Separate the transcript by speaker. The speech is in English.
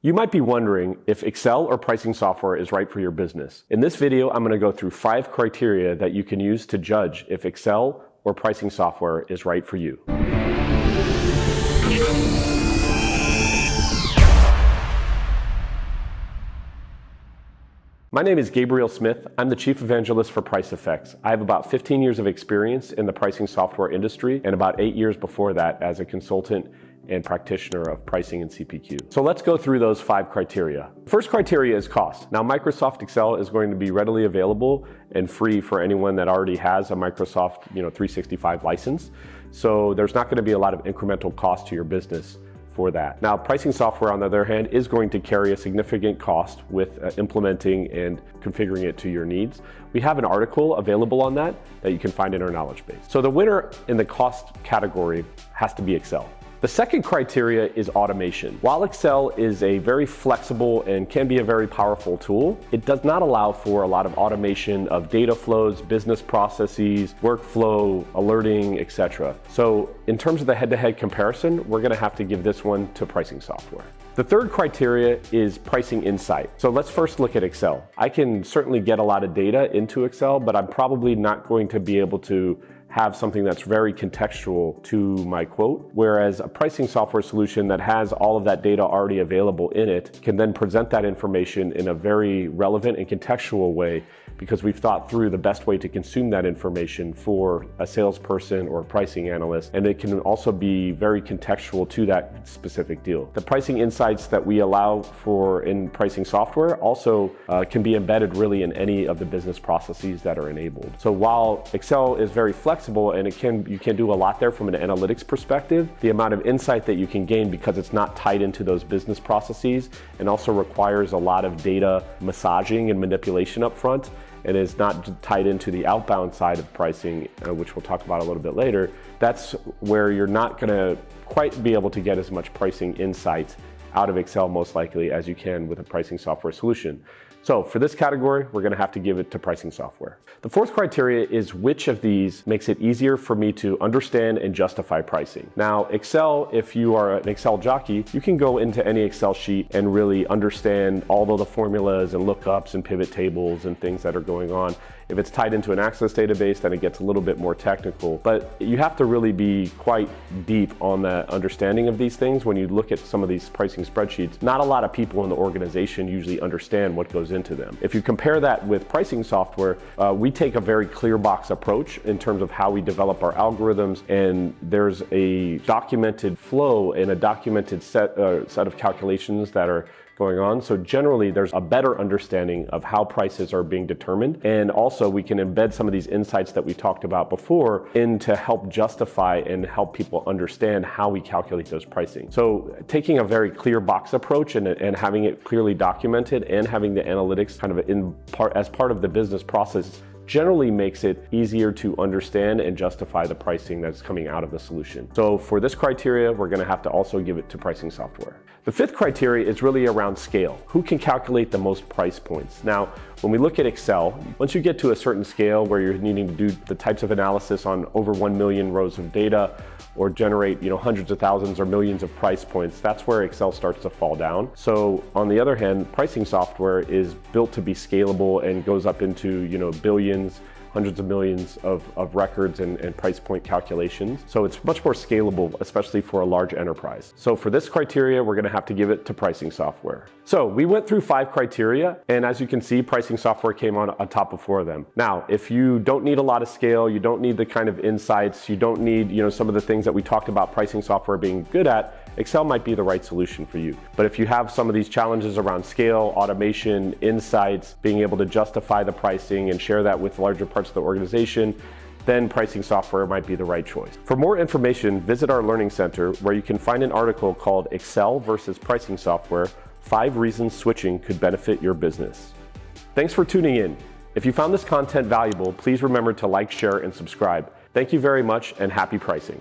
Speaker 1: You might be wondering if Excel or pricing software is right for your business. In this video, I'm going to go through five criteria that you can use to judge if Excel or pricing software is right for you. My name is Gabriel Smith. I'm the Chief Evangelist for Pricefx. I have about 15 years of experience in the pricing software industry and about eight years before that as a consultant and practitioner of pricing and CPQ. So let's go through those five criteria. First criteria is cost. Now Microsoft Excel is going to be readily available and free for anyone that already has a Microsoft you know, 365 license. So there's not going to be a lot of incremental cost to your business for that. Now, pricing software, on the other hand, is going to carry a significant cost with uh, implementing and configuring it to your needs. We have an article available on that that you can find in our knowledge base. So the winner in the cost category has to be Excel. The second criteria is automation. While Excel is a very flexible and can be a very powerful tool, it does not allow for a lot of automation of data flows, business processes, workflow, alerting, etc. So in terms of the head-to-head -head comparison, we're gonna have to give this one to pricing software. The third criteria is pricing insight. So let's first look at Excel. I can certainly get a lot of data into Excel, but I'm probably not going to be able to have something that's very contextual to my quote, whereas a pricing software solution that has all of that data already available in it can then present that information in a very relevant and contextual way because we've thought through the best way to consume that information for a salesperson or a pricing analyst, and it can also be very contextual to that specific deal. The pricing insights that we allow for in pricing software also uh, can be embedded really in any of the business processes that are enabled. So while Excel is very flexible and it can you can do a lot there from an analytics perspective, the amount of insight that you can gain because it's not tied into those business processes and also requires a lot of data massaging and manipulation up front and is not tied into the outbound side of pricing, uh, which we'll talk about a little bit later, that's where you're not going to quite be able to get as much pricing insight out of Excel most likely as you can with a pricing software solution. So for this category, we're gonna have to give it to pricing software. The fourth criteria is which of these makes it easier for me to understand and justify pricing. Now, Excel, if you are an Excel jockey, you can go into any Excel sheet and really understand all of the formulas and lookups and pivot tables and things that are going on. If it's tied into an Access database, then it gets a little bit more technical. But you have to really be quite deep on that understanding of these things when you look at some of these pricing spreadsheets. Not a lot of people in the organization usually understand what goes into them. If you compare that with pricing software, uh, we take a very clear box approach in terms of how we develop our algorithms and there's a documented flow and a documented set, uh, set of calculations that are going on. So generally there's a better understanding of how prices are being determined. And also we can embed some of these insights that we talked about before in to help justify and help people understand how we calculate those pricing. So taking a very clear box approach and, and having it clearly documented and having the analytics kind of in part as part of the business process generally makes it easier to understand and justify the pricing that's coming out of the solution. So for this criteria, we're gonna have to also give it to pricing software. The fifth criteria is really around scale. Who can calculate the most price points? Now, when we look at Excel, once you get to a certain scale where you're needing to do the types of analysis on over 1 million rows of data or generate you know, hundreds of thousands or millions of price points, that's where Excel starts to fall down. So on the other hand, pricing software is built to be scalable and goes up into you know, billions hundreds of millions of, of records and, and price point calculations. So it's much more scalable, especially for a large enterprise. So for this criteria, we're gonna have to give it to pricing software. So we went through five criteria, and as you can see, pricing software came on, on top of four of them. Now, if you don't need a lot of scale, you don't need the kind of insights, you don't need you know, some of the things that we talked about pricing software being good at, Excel might be the right solution for you. But if you have some of these challenges around scale, automation, insights, being able to justify the pricing and share that with larger parts of the organization, then pricing software might be the right choice. For more information, visit our Learning Center where you can find an article called Excel versus Pricing Software, Five Reasons Switching Could Benefit Your Business. Thanks for tuning in. If you found this content valuable, please remember to like, share, and subscribe. Thank you very much and happy pricing.